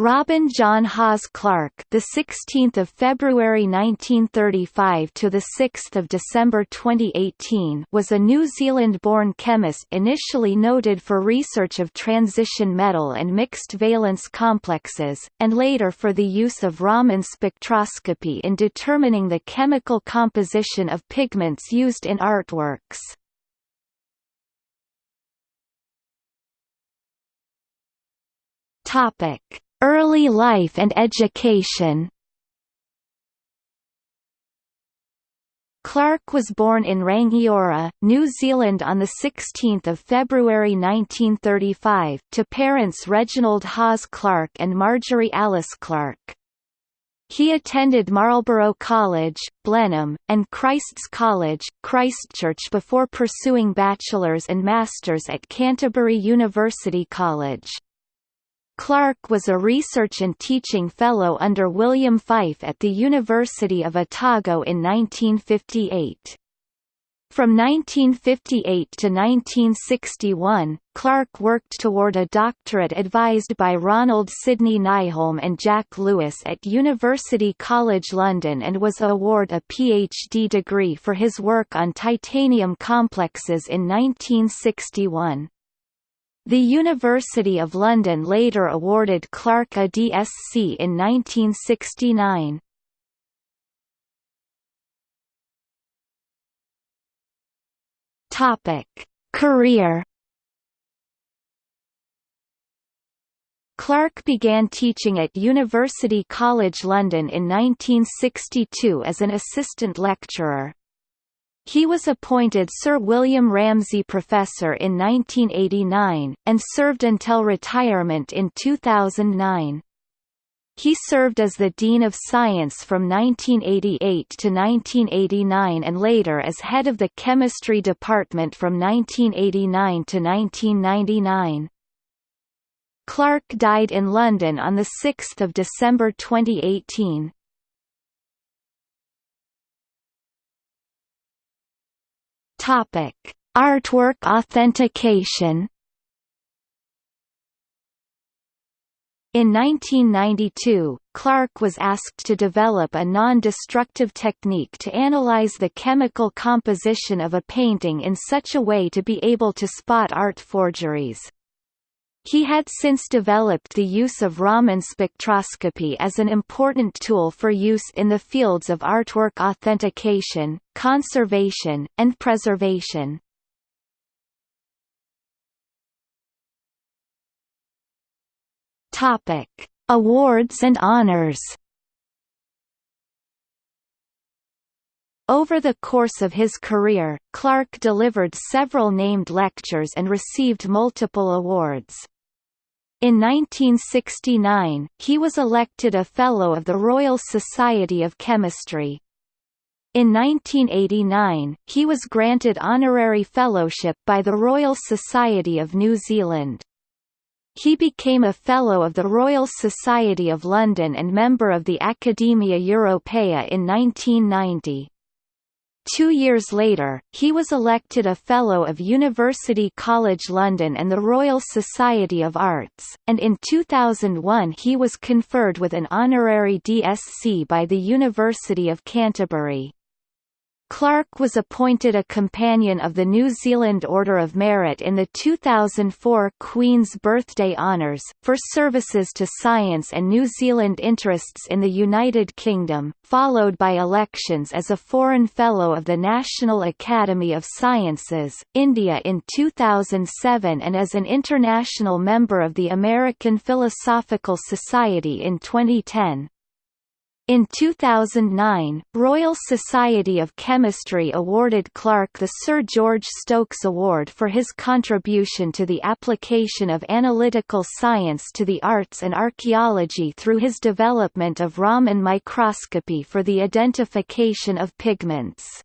Robin John Hawes Clark, the 16th of February 1935 to the 6th of December 2018, was a New Zealand-born chemist initially noted for research of transition metal and mixed valence complexes, and later for the use of Raman spectroscopy in determining the chemical composition of pigments used in artworks. Topic Early life and education Clark was born in Rangiora, New Zealand on 16 February 1935, to parents Reginald Hawes Clark and Marjorie Alice Clark. He attended Marlborough College, Blenheim, and Christ's College, Christchurch before pursuing bachelor's and master's at Canterbury University College. Clark was a research and teaching fellow under William Fyfe at the University of Otago in 1958. From 1958 to 1961, Clark worked toward a doctorate advised by Ronald Sidney Nyholm and Jack Lewis at University College London and was awarded a PhD degree for his work on titanium complexes in 1961. The University of London later awarded Clark a DSc in 1969. Topic: Career Clark began teaching at University College London in 1962 as an assistant lecturer. He was appointed Sir William Ramsay Professor in 1989, and served until retirement in 2009. He served as the Dean of Science from 1988 to 1989 and later as head of the Chemistry Department from 1989 to 1999. Clark died in London on 6 December 2018. Topic: Artwork authentication. In 1992, Clark was asked to develop a non-destructive technique to analyze the chemical composition of a painting in such a way to be able to spot art forgeries. He had since developed the use of Raman spectroscopy as an important tool for use in the fields of artwork authentication, conservation, and preservation. Topic: Awards and honors. Over the course of his career, Clark delivered several named lectures and received multiple awards. In 1969, he was elected a Fellow of the Royal Society of Chemistry. In 1989, he was granted honorary fellowship by the Royal Society of New Zealand. He became a Fellow of the Royal Society of London and member of the Academia Europaea in 1990. Two years later, he was elected a Fellow of University College London and the Royal Society of Arts, and in 2001 he was conferred with an honorary DSc by the University of Canterbury. Clark was appointed a Companion of the New Zealand Order of Merit in the 2004 Queen's Birthday Honours, for services to science and New Zealand interests in the United Kingdom, followed by elections as a Foreign Fellow of the National Academy of Sciences, India in 2007 and as an international member of the American Philosophical Society in 2010. In 2009, Royal Society of Chemistry awarded Clark the Sir George Stokes Award for his contribution to the application of analytical science to the arts and archaeology through his development of Raman microscopy for the identification of pigments.